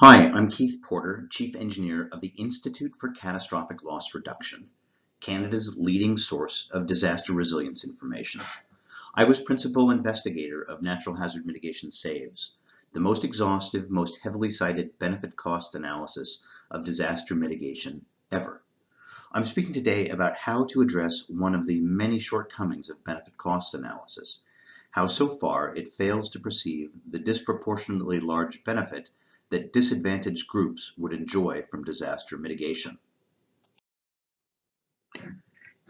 Hi, I'm Keith Porter, Chief Engineer of the Institute for Catastrophic Loss Reduction, Canada's leading source of disaster resilience information. I was Principal Investigator of Natural Hazard Mitigation SAVES, the most exhaustive, most heavily cited benefit cost analysis of disaster mitigation ever. I'm speaking today about how to address one of the many shortcomings of benefit cost analysis, how so far it fails to perceive the disproportionately large benefit that disadvantaged groups would enjoy from disaster mitigation.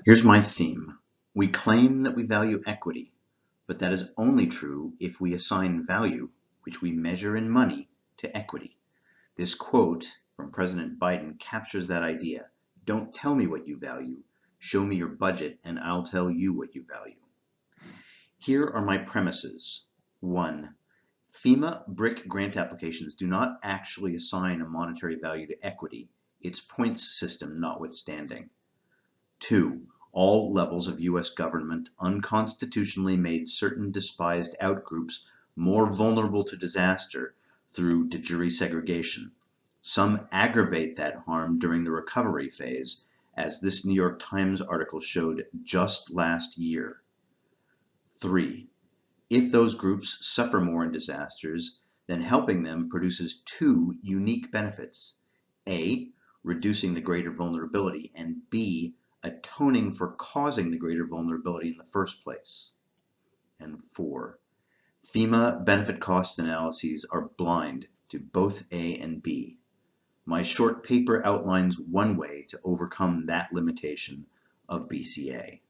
Here's my theme. We claim that we value equity, but that is only true if we assign value, which we measure in money, to equity. This quote from President Biden captures that idea. Don't tell me what you value. Show me your budget and I'll tell you what you value. Here are my premises. One, FEMA BRIC grant applications do not actually assign a monetary value to equity, its points system notwithstanding. Two, all levels of U.S. government unconstitutionally made certain despised outgroups more vulnerable to disaster through de jure segregation. Some aggravate that harm during the recovery phase, as this New York Times article showed just last year. Three, if those groups suffer more in disasters, then helping them produces two unique benefits. A, reducing the greater vulnerability, and B, atoning for causing the greater vulnerability in the first place. And four, FEMA benefit cost analyses are blind to both A and B. My short paper outlines one way to overcome that limitation of BCA.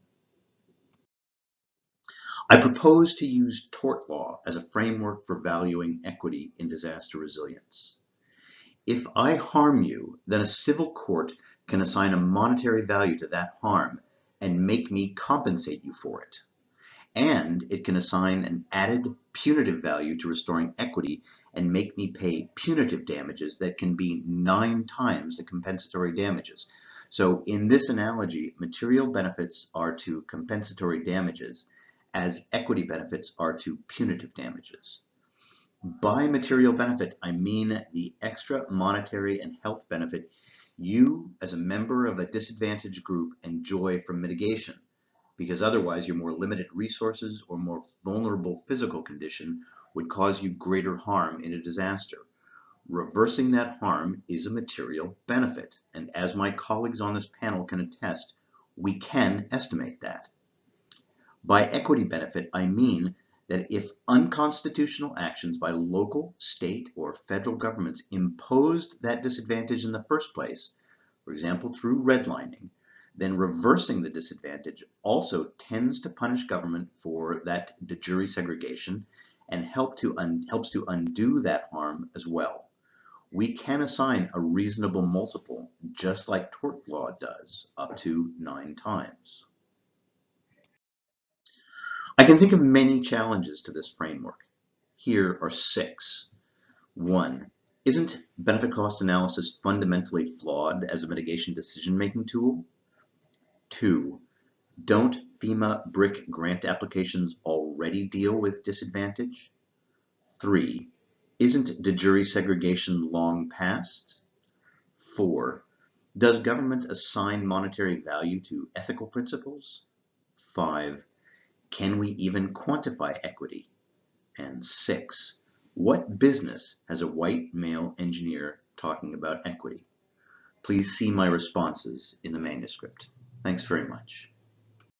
I propose to use tort law as a framework for valuing equity in disaster resilience. If I harm you, then a civil court can assign a monetary value to that harm and make me compensate you for it. And it can assign an added punitive value to restoring equity and make me pay punitive damages that can be nine times the compensatory damages. So in this analogy, material benefits are to compensatory damages as equity benefits are to punitive damages. By material benefit, I mean the extra monetary and health benefit you, as a member of a disadvantaged group, enjoy from mitigation, because otherwise your more limited resources or more vulnerable physical condition would cause you greater harm in a disaster. Reversing that harm is a material benefit, and as my colleagues on this panel can attest, we can estimate that. By equity benefit, I mean that if unconstitutional actions by local, state, or federal governments imposed that disadvantage in the first place, for example through redlining, then reversing the disadvantage also tends to punish government for that de jure segregation and help to helps to undo that harm as well. We can assign a reasonable multiple, just like tort law does, up to nine times. I can think of many challenges to this framework. Here are six. One, isn't benefit cost analysis fundamentally flawed as a mitigation decision-making tool? Two, don't FEMA BRIC grant applications already deal with disadvantage? Three, isn't de jure segregation long past? Four, does government assign monetary value to ethical principles? Five, can we even quantify equity? And six, what business has a white male engineer talking about equity? Please see my responses in the manuscript. Thanks very much.